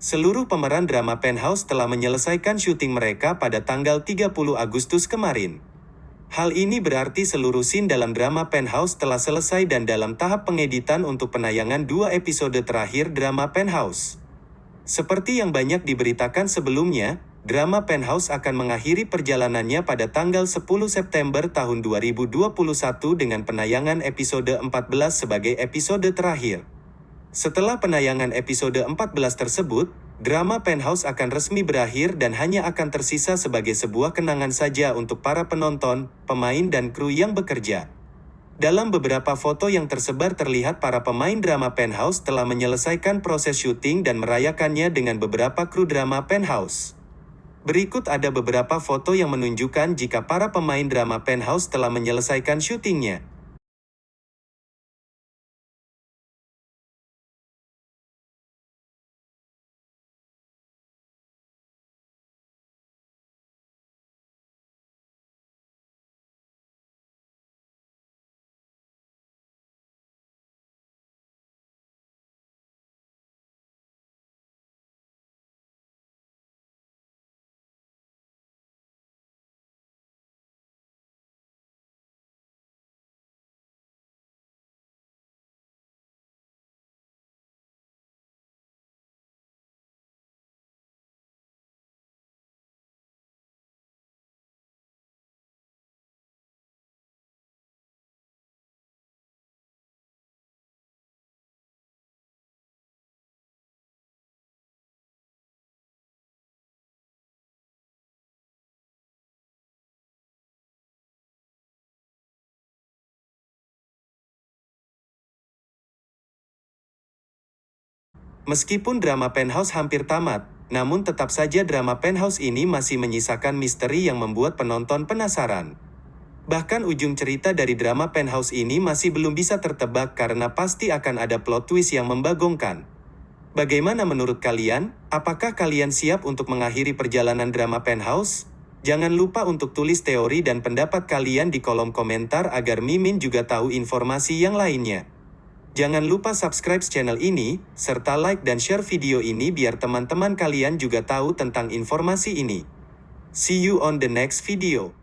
Seluruh pemeran drama Penthouse telah menyelesaikan syuting mereka pada tanggal 30 Agustus kemarin. Hal ini berarti seluruh scene dalam drama Penthouse telah selesai dan dalam tahap pengeditan untuk penayangan dua episode terakhir drama Penthouse. Seperti yang banyak diberitakan sebelumnya, drama Penthouse akan mengakhiri perjalanannya pada tanggal 10 September tahun 2021 dengan penayangan episode 14 sebagai episode terakhir. Setelah penayangan episode 14 tersebut, drama Penthouse akan resmi berakhir dan hanya akan tersisa sebagai sebuah kenangan saja untuk para penonton, pemain dan kru yang bekerja. Dalam beberapa foto yang tersebar terlihat para pemain drama Penthouse telah menyelesaikan proses syuting dan merayakannya dengan beberapa kru drama Penthouse. Berikut ada beberapa foto yang menunjukkan jika para pemain drama Penthouse telah menyelesaikan syutingnya. Meskipun drama Penthouse hampir tamat, namun tetap saja drama Penthouse ini masih menyisakan misteri yang membuat penonton penasaran. Bahkan ujung cerita dari drama Penthouse ini masih belum bisa tertebak karena pasti akan ada plot twist yang membagongkan. Bagaimana menurut kalian? Apakah kalian siap untuk mengakhiri perjalanan drama Penthouse? Jangan lupa untuk tulis teori dan pendapat kalian di kolom komentar agar Mimin juga tahu informasi yang lainnya. Jangan lupa subscribe channel ini, serta like dan share video ini biar teman-teman kalian juga tahu tentang informasi ini. See you on the next video.